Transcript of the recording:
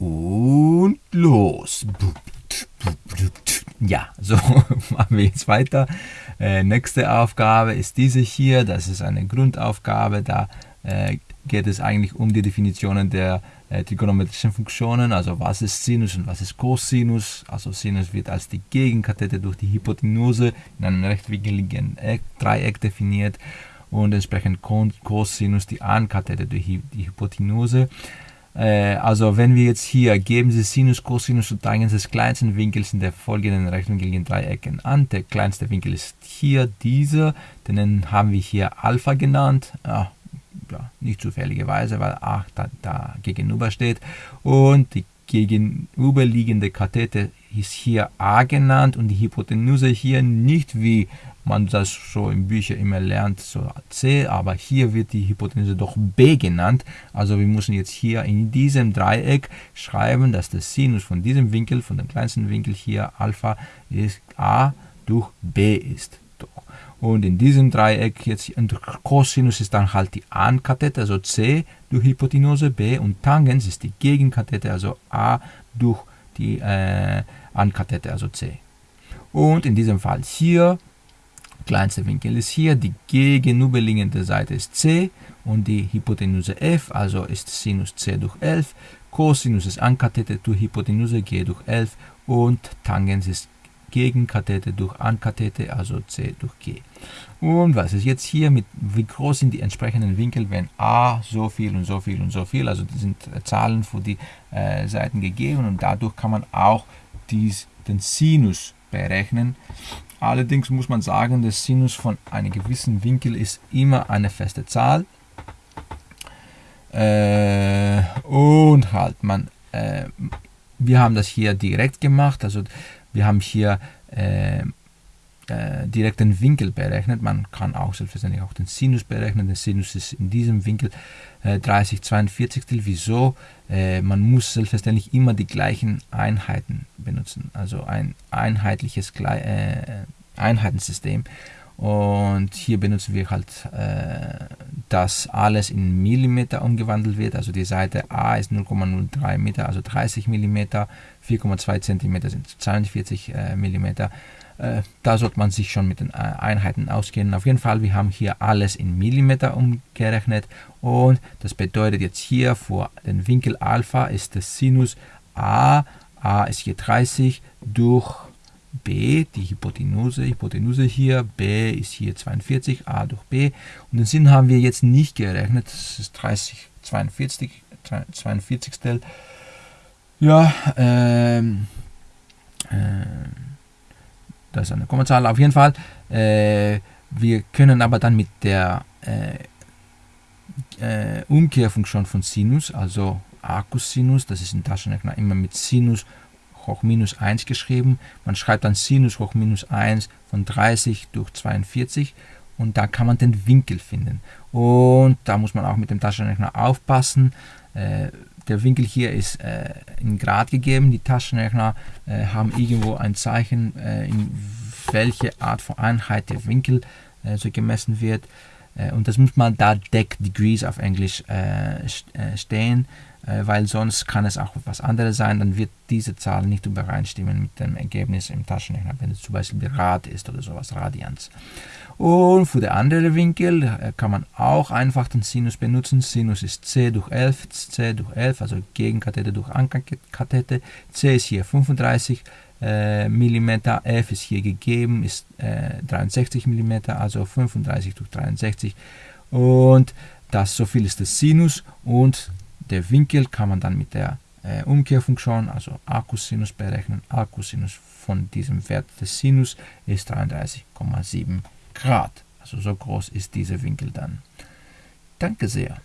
Und los. Ja, so machen wir jetzt weiter. Äh, nächste Aufgabe ist diese hier. Das ist eine Grundaufgabe. Da äh, geht es eigentlich um die Definitionen der äh, trigonometrischen Funktionen. Also was ist Sinus und was ist Cosinus. Also Sinus wird als die Gegenkathete durch die Hypotenuse in einem rechtwinkligen Dreieck definiert und entsprechend Cosinus die Ankathete durch die Hypotenuse. Äh, also wenn wir jetzt hier geben Sie Sinus, Cosinus und Tangens des kleinsten Winkels in der folgenden rechtwinkligen Dreiecken an. Der kleinste Winkel ist hier dieser, den haben wir hier Alpha genannt. Ja, ja, nicht zufälligerweise, weil A da, da gegenüber steht. Und die gegenüberliegende Kathete ist hier A genannt und die Hypotenuse hier nicht wie man das so in Büchern immer lernt, so C, aber hier wird die Hypotenuse doch B genannt. Also wir müssen jetzt hier in diesem Dreieck schreiben, dass der Sinus von diesem Winkel, von dem kleinsten Winkel hier Alpha, ist A durch B ist. Und in diesem Dreieck jetzt Cosinus ist dann halt die Ankathete, also C durch Hypotenuse B und Tangens ist die Gegenkathete, also A durch die äh, Ankathete, also C. Und in diesem Fall hier kleinste Winkel ist hier, die gegenüberliegende Seite ist c und die Hypotenuse f, also ist Sinus c durch 11, Cosinus ist Ankathete durch Hypotenuse g durch 11 und Tangens ist Gegenkathete durch Ankathete, also c durch g. Und was ist jetzt hier mit, wie groß sind die entsprechenden Winkel, wenn a so viel und so viel und so viel, also das sind Zahlen für die äh, Seiten gegeben und dadurch kann man auch dies, den Sinus berechnen. Allerdings muss man sagen, der Sinus von einem gewissen Winkel ist immer eine feste Zahl. Äh, und halt, man, äh, wir haben das hier direkt gemacht. Also wir haben hier äh, äh, direkt den Winkel berechnet. Man kann auch selbstverständlich auch den Sinus berechnen. Der Sinus ist in diesem Winkel äh, 30 42. Wieso? Äh, man muss selbstverständlich immer die gleichen Einheiten benutzen. Also ein einheitliches äh, Einheitensystem. Und hier benutzen wir halt, äh, dass alles in Millimeter umgewandelt wird. Also die Seite A ist 0,03 Meter, also 30 Millimeter, 4,2 Zentimeter sind 42 äh, Millimeter. Äh, da sollte man sich schon mit den äh, Einheiten auskennen. Auf jeden Fall, wir haben hier alles in Millimeter umgerechnet und das bedeutet jetzt hier für den Winkel Alpha ist der Sinus A, A ist hier 30 durch B, die Hypotenuse, Hypotenuse hier, B ist hier 42, A durch B. Und den Sinn haben wir jetzt nicht gerechnet, das ist 30, 42, 42. Ja, ähm, äh, das ist eine Kommazahl auf jeden Fall. Äh, wir können aber dann mit der äh, äh, Umkehrfunktion von Sinus, also Arcus-Sinus, das ist in Taschenrechner immer mit Sinus hoch minus 1 geschrieben. Man schreibt dann Sinus hoch minus 1 von 30 durch 42 und da kann man den Winkel finden. Und da muss man auch mit dem Taschenrechner aufpassen. Äh, der Winkel hier ist äh, in Grad gegeben. Die Taschenrechner äh, haben irgendwo ein Zeichen, in welche Art von Einheit der Winkel so gemessen wird. Und das muss man da Deck Degrees auf Englisch stehen, weil sonst kann es auch was anderes sein. Dann wird diese Zahl nicht übereinstimmen mit dem Ergebnis im Taschenrechner, wenn es zum Beispiel Rad ist oder sowas, Radians. Und für den anderen Winkel äh, kann man auch einfach den Sinus benutzen. Sinus ist c durch 11, c durch 11, also Gegenkathete durch Ankathete. c ist hier 35 äh, mm, f ist hier gegeben, ist äh, 63 mm, also 35 durch 63. Und das so viel ist der Sinus und der Winkel kann man dann mit der äh, Umkehrfunktion, also Arcus-Sinus berechnen. Arcus-Sinus von diesem Wert des Sinus ist 33,7 Grad. Also so groß ist dieser Winkel dann. Danke sehr.